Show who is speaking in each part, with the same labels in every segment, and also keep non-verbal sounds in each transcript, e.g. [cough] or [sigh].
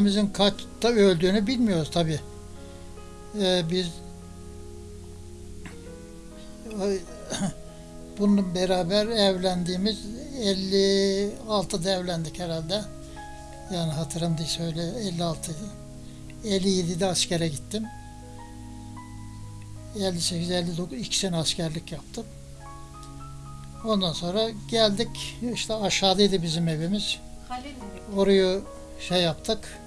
Speaker 1: evimizin kaçta öldüğünü bilmiyoruz tabi. biz [coughs] bunun beraber evlendiğimiz 56'da evlendik herhalde. Yani hatırım değil söyle 56 57'de askere gittim. 58 59 2 sene askerlik yaptım. Ondan sonra geldik işte aşağıdaydı bizim evimiz. Orayı şey yaptık.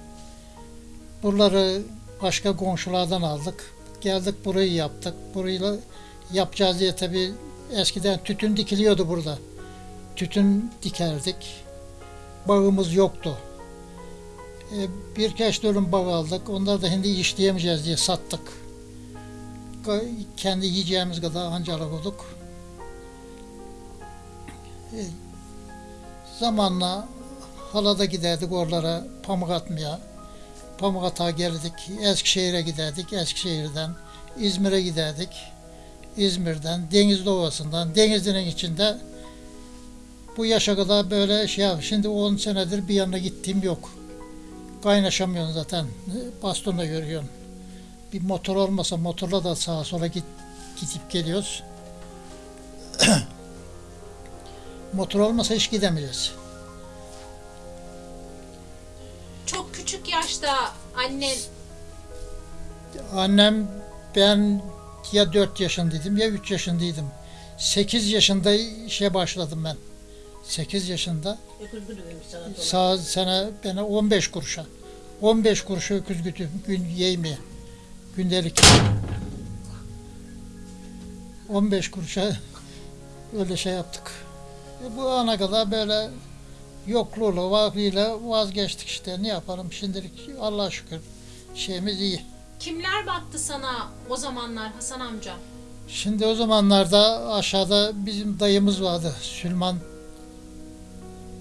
Speaker 1: Buraları başka komşulardan aldık. Geldik burayı yaptık. Burayı yapacağız diye tabi eskiden tütün dikiliyordu burada. Tütün dikerdik. Bağımız yoktu. E, birkaç dönüm bağ aldık. Onları da hindi işleyemeyeceğiz diye sattık. Kendi yiyeceğimiz kadar ancalık olduk. E, zamanla halada giderdik oralara pamuk atmaya. Pamuk atağa geldik. Eskişehir'e giderdik. Eskişehir'den İzmir'e giderdik. İzmir'den, Denizli Ovası'ndan, Denizli'nin içinde bu yaşa kadar böyle şey yap. Şimdi 10 senedir bir yanına gittiğim yok. Kaynaşamıyorsun zaten. Bastonla görüyorsun. Bir motor olmasa motorla da sağa sola git, gidip geliyoruz. [clears throat] motor olmasa hiç gidemeyeceğiz.
Speaker 2: Küçük yaşta annen
Speaker 1: Annem ben ya 4 yaşındaydım ya 3 yaşındaydım. 8 yaşında işe başladım ben. 8 yaşında. Sağ sene bana 15 kuruşa. 15 kuruşa öküz gütüm gün yemeğe. Gündelik. 15 kuruşa [laughs] öyle şey yaptık. E bu ana kadar böyle yokluğuyla, vakliyle vazgeçtik işte. Ne yapalım şimdilik Allah'a şükür şeyimiz iyi.
Speaker 2: kimler baktı sana o zamanlar Hasan amca?
Speaker 1: Şimdi o zamanlarda aşağıda bizim dayımız vardı. Süleyman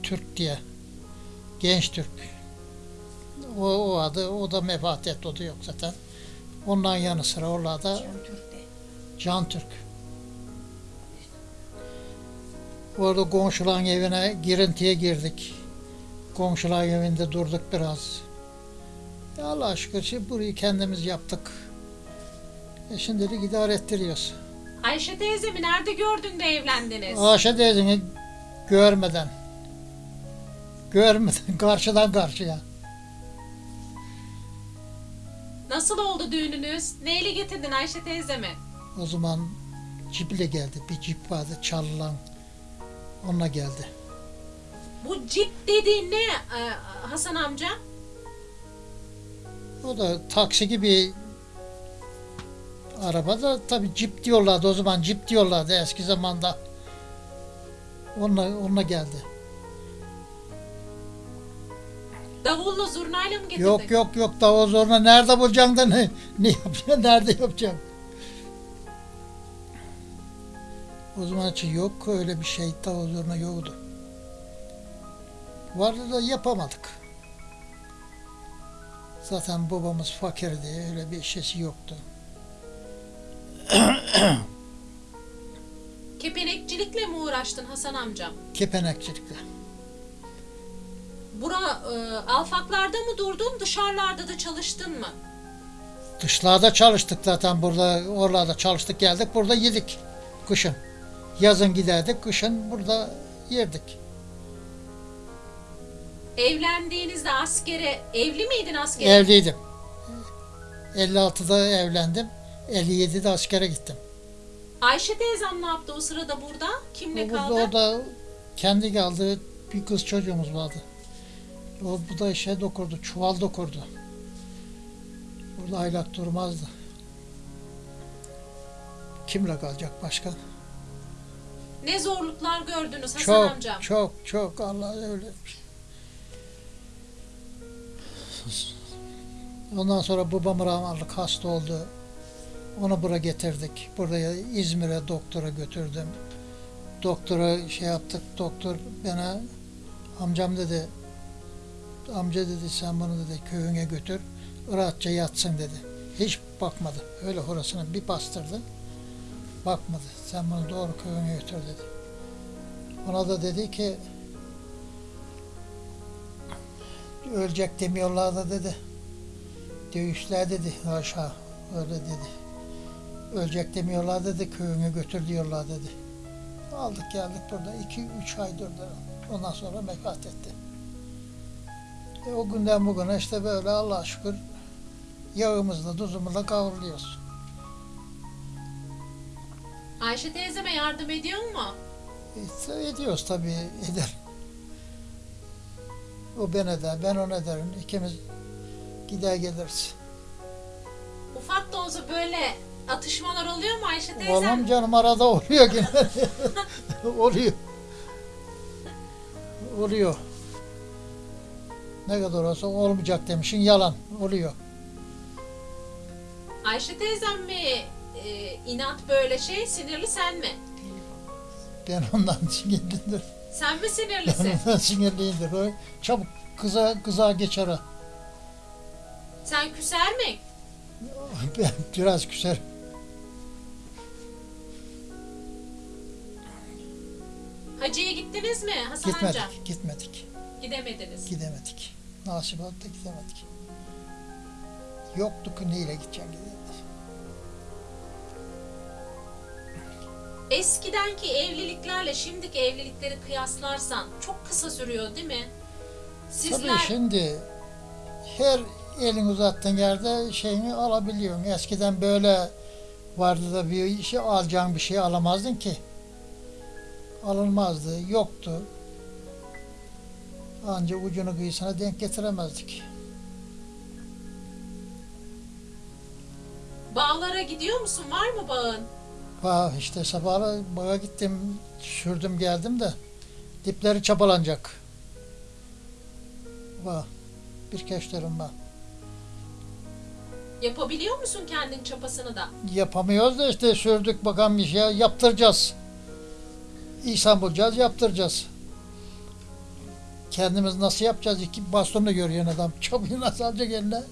Speaker 1: Türk diye. Genç Türk. O, o adı, o da vefat etti, o da yok zaten. Ondan yanı sıra oralarda Can Türk. Orada komşuların evine girintiye girdik. Komşuların evinde durduk biraz. Ya Allah şükür şimdi burayı kendimiz yaptık. E şimdilik idare ettiriyoruz.
Speaker 2: Ayşe teyzemi nerede gördün de evlendiniz?
Speaker 1: Ayşe teyzeni görmeden, görmeden [laughs] karşıdan karşıya.
Speaker 2: Nasıl oldu düğününüz? Neyle getirdin Ayşe teyzemi?
Speaker 1: O zaman ciple geldi. Bir cip vardı çalılan. Onunla geldi.
Speaker 2: Bu cip dediğin ne e, Hasan amca?
Speaker 1: O da taksi gibi araba da tabi cip diyorlardı o zaman cip diyorlardı eski zamanda. Onunla, onunla geldi.
Speaker 2: Davulla zurnayla mı getirdin?
Speaker 1: Yok yok yok davul zoruna nerede bulacaksın da ne, ne yapacaksın nerede yapacaksın? O zaman için yok öyle bir şey davul zoruna yoktu. Vardı da yapamadık. Zaten babamız fakirdi öyle bir şeysi yoktu. [coughs]
Speaker 2: Kepenekçilikle mi uğraştın Hasan amca?
Speaker 1: Kepenekçilikle.
Speaker 2: Bura e, alfaklarda mı durdun, dışarılarda da çalıştın mı?
Speaker 1: Dışlarda çalıştık zaten burada, oralarda çalıştık geldik, burada yedik kışın. Yazın giderdik, kışın burada yerdik.
Speaker 2: Evlendiğinizde askere, evli miydin askere?
Speaker 1: Evliydim. 56'da evlendim, 57'de askere gittim.
Speaker 2: Ayşe teyzem ne yaptı o sırada burada? Kimle
Speaker 1: Burada
Speaker 2: kaldı?
Speaker 1: orada kendi kaldığı bir kız çocuğumuz vardı. O bu da şey dokurdu, çuval dokurdu. Burada aylak durmazdı. Kimle kalacak başka?
Speaker 2: Ne zorluklar gördünüz Hasan
Speaker 1: çok,
Speaker 2: amcam?
Speaker 1: çok, çok Allah öyle. Ondan sonra babam rahmetlik hasta oldu. Onu buraya getirdik. Buraya İzmir'e doktora götürdüm. Doktora şey yaptık. Doktor bana amcam dedi. Amca dedi sen bunu dedi köyüne götür. Rahatça yatsın dedi. Hiç bakmadı. Öyle horasını bir bastırdı. Bakmadı. Sen bunu doğru köyüne götür dedi. Ona da dedi ki ölecek demiyorlar da dedi. Dövüşler dedi aşağı öyle dedi. Ölecek demiyorlar dedi köyünü götür diyorlar dedi. Aldık geldik burada iki üç ay durdu. Ondan sonra vefat etti. E, o günden bugüne işte böyle Allah'a şükür yağımızla tuzumuzla kavruluyoruz.
Speaker 2: Ayşe teyzeme yardım ediyor mu?
Speaker 1: E, ediyoruz tabii eder. O ben eder, ben ona ederim. İkimiz gider geliriz.
Speaker 2: Ufak da olsa böyle atışmalar oluyor mu Ayşe teyzem?
Speaker 1: Oğlum canım arada oluyor yine. [laughs] oluyor. Oluyor. Ne kadar olsa olmayacak demişin yalan. Oluyor.
Speaker 2: Ayşe teyzem mi e, inat böyle şey sinirli sen mi?
Speaker 1: Ben ondan sinirliyimdir.
Speaker 2: Sen mi
Speaker 1: Ben
Speaker 2: sinirlisin?
Speaker 1: ondan sinirliyimdir. O çabuk kıza, kıza geçer o.
Speaker 2: sen küser mi?
Speaker 1: Ben biraz küser.
Speaker 2: Hacı'ya gittiniz mi Hasan
Speaker 1: Gitmedik,
Speaker 2: amca?
Speaker 1: gitmedik,
Speaker 2: Gidemediniz.
Speaker 1: gidemedik. Nasip oldu da gidemedik. Yoktu ki neyle gideceğim gidemedik.
Speaker 2: Eskidenki evliliklerle şimdiki evlilikleri kıyaslarsan çok kısa sürüyor değil mi? Sizler
Speaker 1: Tabii şimdi her elin uzattığın yerde şeyini alabiliyorsun. Eskiden böyle vardı da bir işi alacağın bir şey alamazdın ki. Alınmazdı, yoktu. Anca ucunu kıyısına denk getiremezdik.
Speaker 2: bağlara gidiyor musun? Var mı bağın?
Speaker 1: Ha işte sabahla bağa gittim, sürdüm geldim de dipleri çapalanacak. Va bir keşlerim var.
Speaker 2: Yapabiliyor musun kendin çapasını da?
Speaker 1: Yapamıyoruz da işte sürdük bakalım bir şey yaptıracağız. İhsan bulacağız yaptıracağız. Kendimiz nasıl yapacağız? İki bastonla görüyor adam. [laughs] Çabuk nasıl alacak eline?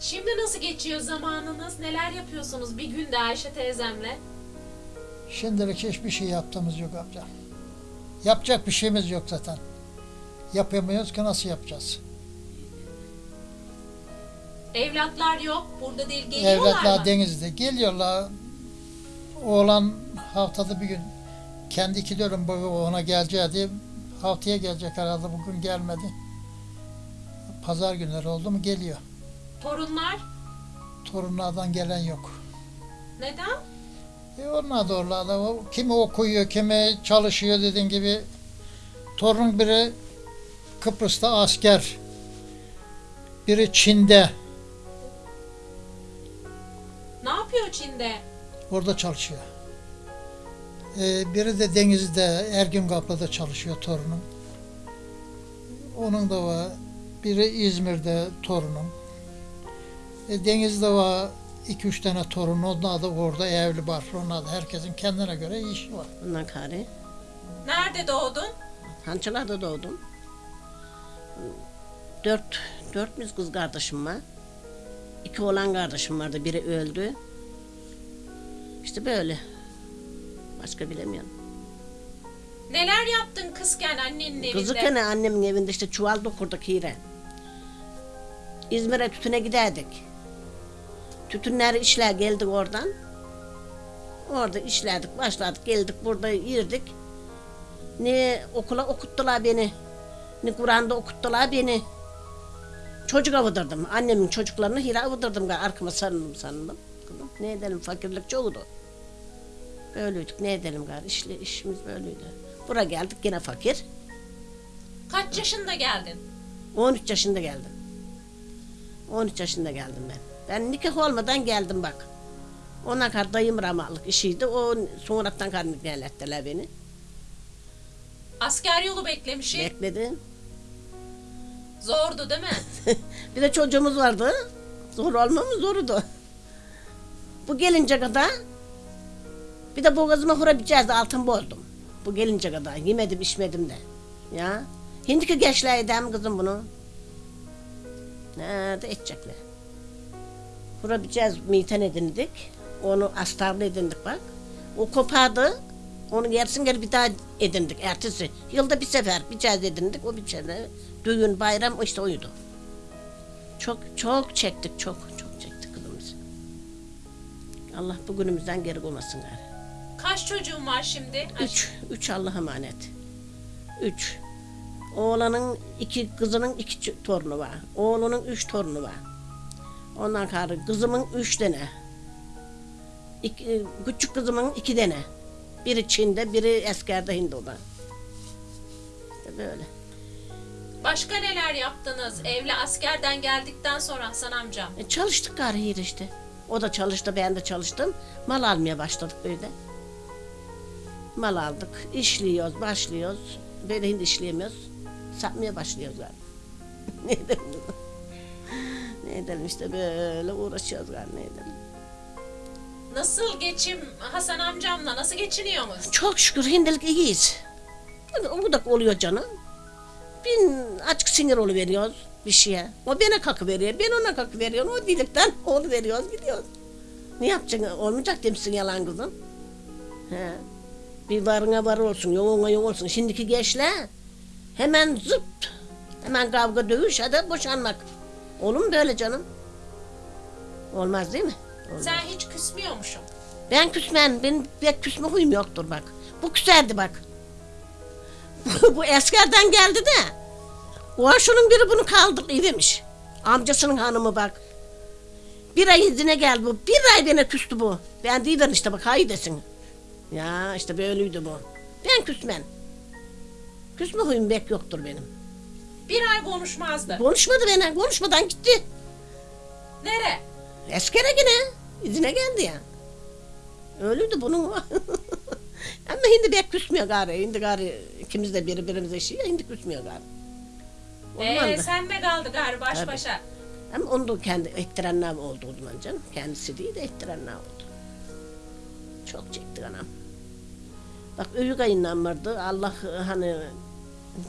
Speaker 2: Şimdi nasıl geçiyor zamanınız? Neler yapıyorsunuz bir günde Ayşe teyzemle?
Speaker 1: Şimdilik hiçbir şey yaptığımız yok amca. Yapacak bir şeyimiz yok zaten. Yapamıyoruz ki nasıl yapacağız?
Speaker 2: Evlatlar yok. Burada değil geliyorlar
Speaker 1: Evlatlar
Speaker 2: mı?
Speaker 1: denizde geliyorlar. Oğlan haftada bir gün kendi iki boyu ona geleceği diye haftaya gelecek herhalde bugün gelmedi. Pazar günleri oldu mu geliyor.
Speaker 2: Torunlar
Speaker 1: Torunlardan gelen yok.
Speaker 2: neden?
Speaker 1: E onlar da oralarda. O- Kimi okuyor, kimi çalışıyor dediğin gibi. Torun biri Kıbrıs'ta asker. Biri Çin'de.
Speaker 2: Ne yapıyor Çin'de?
Speaker 1: Orada çalışıyor. Ee, biri de denizde Ergün Kaplı'da çalışıyor torunum. Onun da var. Biri İzmir'de torunum. E, denizde var iki üç tane torun. Onlar da orada evli var. Onlar da herkesin kendine göre işi var.
Speaker 3: Ondan kari.
Speaker 2: Nerede doğdun?
Speaker 3: Hançılarda doğdum. Dört, dört müz kız kardeşim var. İki oğlan kardeşim vardı. Biri öldü. İşte böyle. Başka bilemiyorum.
Speaker 2: Neler yaptın kızken annenin evinde?
Speaker 3: Kızıkken annemin evinde işte çuval dokurduk hire. İzmir'e tütüne giderdik. Tütünleri işler geldik oradan. Orada işlerdik, başladık, geldik burada yirdik. Ne okula okuttular beni. Ne Kur'an'da okuttular beni. Çocuk avudırdım. Annemin çocuklarını hile avudırdım. Arkama sarıldım. Kızım, Ne edelim fakirlik çoğudu. Böyleydik. Ne edelim gari? İşle, işimiz böyleydi. Buraya geldik yine fakir.
Speaker 2: Kaç yaşında geldin?
Speaker 3: 13 yaşında geldim. 13 yaşında geldim ben. Ben nikah olmadan geldim bak. Ona kadar dayım ramallık işiydi. O sonradan kadar nikah ettiler beni.
Speaker 2: Asker yolu beklemişim.
Speaker 3: Bekledim.
Speaker 2: Zordu değil mi? [laughs]
Speaker 3: bir de çocuğumuz vardı. Zor olma mı? Zordu. Bu gelince kadar bir de boğazıma hurabileceğiz altın bozdum. Bu gelince kadar yemedim içmedim de. Ya. Hindiki gençler edem kızım bunu. Nerede edecekler? Hurabileceğiz miten edindik. Onu astarlı edindik bak. O kopardı. Onu yersin geri bir daha edindik ertesi. Yılda bir sefer bir kez edindik. O bir sene düğün bayram işte oydu. Çok çok çektik çok çok çektik kızımız. Allah bugünümüzden geri koymasın gari.
Speaker 2: Kaç çocuğun var şimdi?
Speaker 3: Üç, üç Allah'a emanet. Üç. Oğlanın iki, kızının iki torunu var. Oğlunun üç torunu var. Ondan sonra kızımın üç tane. İki, küçük kızımın iki tane. Biri Çin'de, biri askerde Hindo'da. İşte böyle.
Speaker 2: Başka neler yaptınız? Evli askerden geldikten sonra Hasan amcam.
Speaker 3: E, çalıştık yine işte. O da çalıştı, ben de çalıştım. Mal almaya başladık böyle. Mal aldık, işliyoruz, başlıyoruz. Böyle hindi işleyemiyoruz. Satmaya başlıyoruz gari. [laughs] ne? Ne edelim işte böyle uğraşıyoruz gari ne edelim.
Speaker 2: Nasıl geçim Hasan amcamla nasıl geçiniyorsunuz?
Speaker 3: Çok şükür hindilik iyiyiz. Yani o da oluyor canım. Bin açık sinir veriyoruz bir şeye. O bana kakı veriyor, ben ona kakı veriyorum. O dilikten [laughs] onu veriyoruz, gidiyoruz. Ne yapacaksın? Olmayacak demişsin yalan kızım. He. Bir varına var olsun, yoğuna yok olsun. Şimdiki gençler hemen zıp, hemen kavga dövüş ya da boşanmak. Olur mu böyle canım? Olmaz değil mi? Olmaz.
Speaker 2: Sen hiç küsmüyormuşsun.
Speaker 3: Ben küsmem. Benim pek küsme huyum yoktur bak. Bu küserdi bak. [laughs] bu eskerden geldi de. O şunun biri bunu kaldırdı demiş. Amcasının hanımı bak. Bir ay izine geldi bu. Bir ay bana küstü bu. Ben değilim işte bak hayır desin. Ya işte böyleydi bu. Ben küsmem. Küsme huyum pek yoktur benim.
Speaker 2: Bir ay konuşmazdı.
Speaker 3: Konuşmadı bana. Konuşmadan gitti.
Speaker 2: Nere?
Speaker 3: Eskere yine. İzine geldi ya. Öyleydi bunun. [laughs] Ama şimdi pek küsmüyor gari. Şimdi gari ikimiz de birbirimize şey şimdi küsmüyor gari.
Speaker 2: Ee,
Speaker 3: da.
Speaker 2: sen de kaldı gari baş
Speaker 3: Tabii.
Speaker 2: başa.
Speaker 3: Ama onu da kendi ettirenler oldu o zaman canım. Kendisi değil de ettirenler oldu. Çok çekti anam. Bak övü kayınlanmadı. Allah e, hani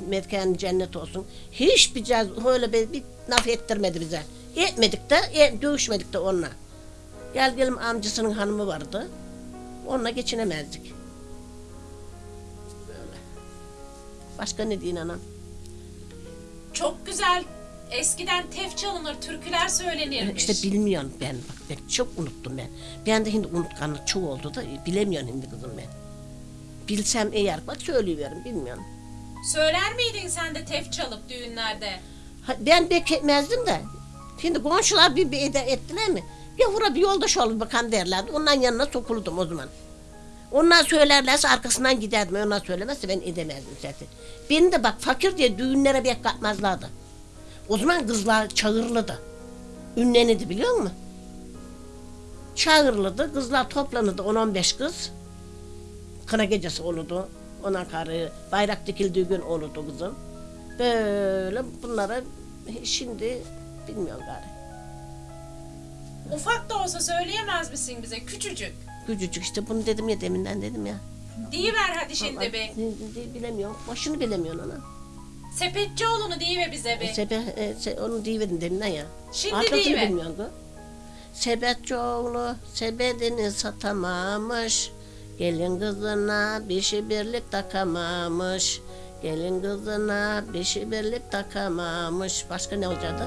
Speaker 3: mekan cennet olsun. Hiçbir caz öyle bir, bir laf ettirmedi bize. Etmedik de, e, dövüşmedik de onunla. Gel gelim amcasının hanımı vardı. Onunla geçinemezdik. Böyle. Başka ne diyeyim anam?
Speaker 2: Çok güzel. Eskiden tef çalınır, türküler söylenirmiş.
Speaker 3: İşte bilmiyorum ben. Bak ben çok unuttum ben. Ben de şimdi unutkanlık çok oldu da bilemiyorum şimdi kızım ben. Bilsem eğer bak söylüyorum bilmiyorum.
Speaker 2: Söyler miydin sen de tef çalıp düğünlerde?
Speaker 3: Ha, ben etmezdim de. Şimdi komşular bir, bir ede ettiler mi? Yavura bir yoldaş ol bakan derlerdi. Ondan yanına sokuldum o zaman. Onlar söylerlerse arkasından giderdim. Onlar söylemezse ben edemezdim zaten. Beni de bak fakir diye düğünlere bir katmazlardı. O zaman kızlar çağırlıdı. Ünlenirdi biliyor musun? Çağırlıdı. Kızlar toplanırdı 10-15 kız. Kına gecesi olurdu. Ona karı bayrak dikildiği gün olurdu kızım. Böyle bunlara şimdi bilmiyorum gari.
Speaker 2: Ufak da olsa söyleyemez misin bize küçücük?
Speaker 3: Küçücük işte bunu dedim ya deminden dedim ya.
Speaker 2: Diyiver hadi şimdi bir.
Speaker 3: Ne- ne- Bilemiyorum. Başını bilemiyorsun ana.
Speaker 2: Sepetçioğlu'nu diyiver bize bir.
Speaker 3: Sebe, e, se, onu deyiverin deminden ya.
Speaker 2: Şimdi
Speaker 3: Arkasını
Speaker 2: deyiver.
Speaker 3: bilmiyorsun kız. Sebetçioğlu sebedini satamamış. Gelin kızına bir şey birlik takamamış. Gelin kızına bir şey birlik takamamış. Başka ne olacaktı?